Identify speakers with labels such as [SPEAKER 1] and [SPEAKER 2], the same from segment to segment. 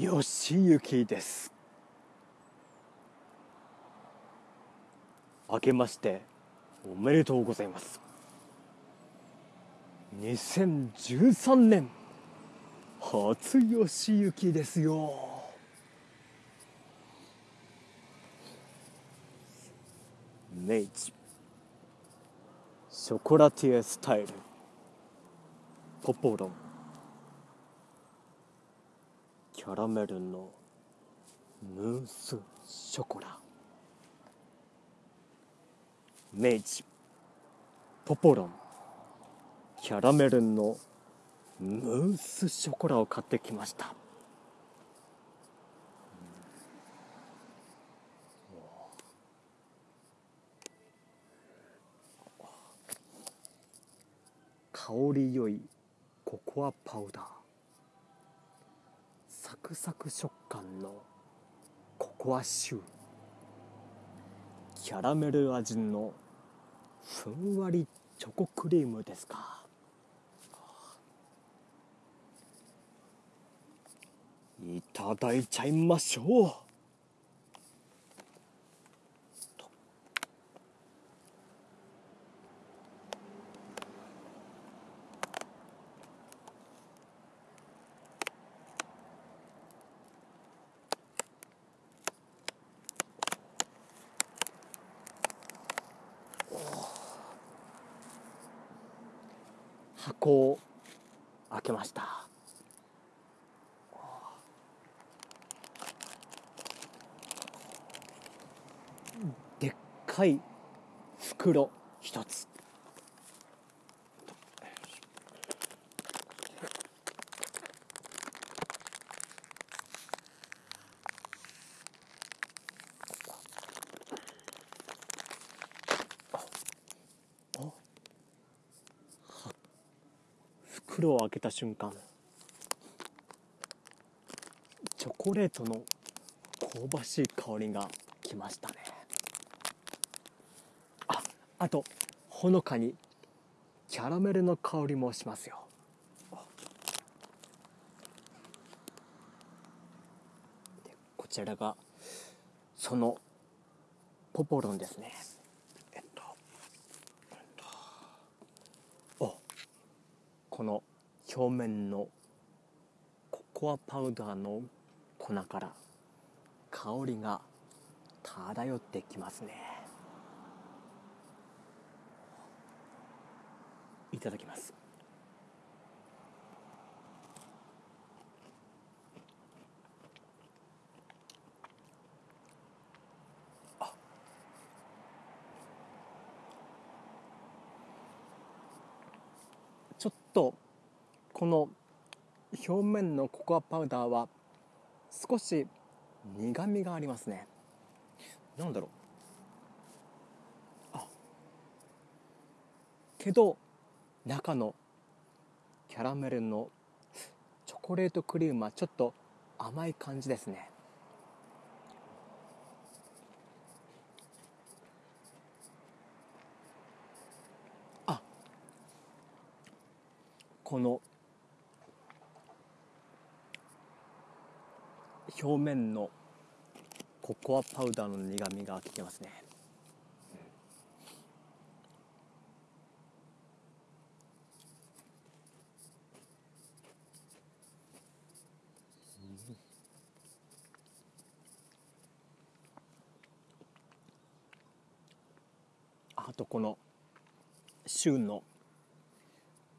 [SPEAKER 1] よしゆきです。明けましておめでとうございます。2013年初よしゆきですよ。明治ショコラティエスタイル。ポポロン。キャラメルのムースショコラ。明治ポポロン。キャラメルのムースショコラを買ってきました。香り良いココアパウダー。サクサク食感のココアシュー。キャラメル味のふんわりチョコクリームですか。いただいちゃいましょう。箱を開けました。でっかい袋一つ。袋を開けた瞬間チョコレートの香ばしい香りがきましたね。ああとほのかにキャラメルの香りもしますよ。こちらがそのポポロンですね。えっとえっこの表面のココアパウダーの粉から香りが漂ってきますね。いただきます。ちょっとこの表面のココアパウダーは少し苦みがありますね。なんだろう。あ。けど中のキャラメルのチョコレートクリームはちょっと甘い感じですね。あ。この表面のココアパウダーの苦みがきてますね、あとこの旬の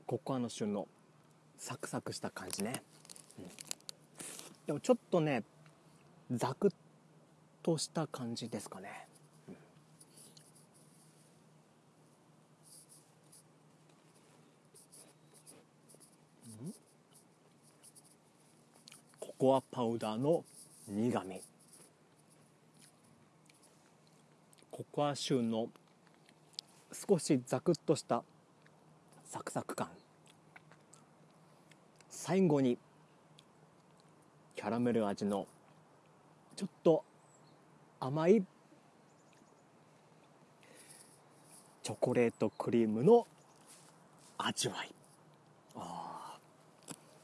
[SPEAKER 1] ココアの旬のサクサクした感じね、うん。でもちょっとねザクッとした感じですかね、ココアパウダーの苦みココアシューの少しザクッとしたサクサク感。最後にキャラメル味のちょっと甘いチョコレートクリームの味わい。あ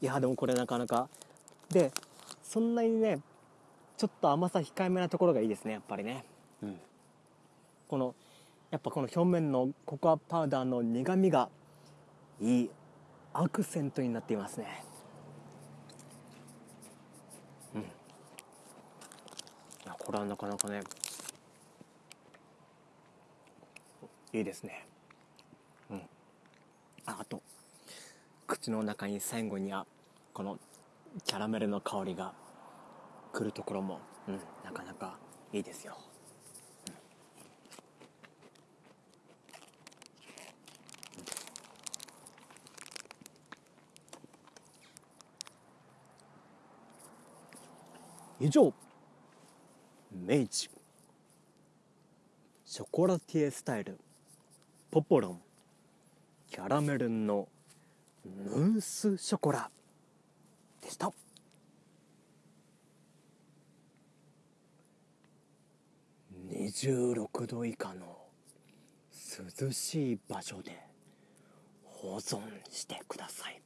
[SPEAKER 1] いやでもこれなかなか。でそんなにねちょっと甘さ控えめなところがいいですねやっぱりね。うん。このやっぱこの表面のココアパウダーの苦みがいいアクセントになっていますねうんいやこれはなかなかね。いいですね。うん。ああと口の中に最後にはこのキャラメルの香りが来るところも、うん、なかなかいいですよ、うん、以上。明治ショコラティエスタイル。ポポロン。キャラメルのムースショコラ。でした。26度以下の涼しい場所で保存してください。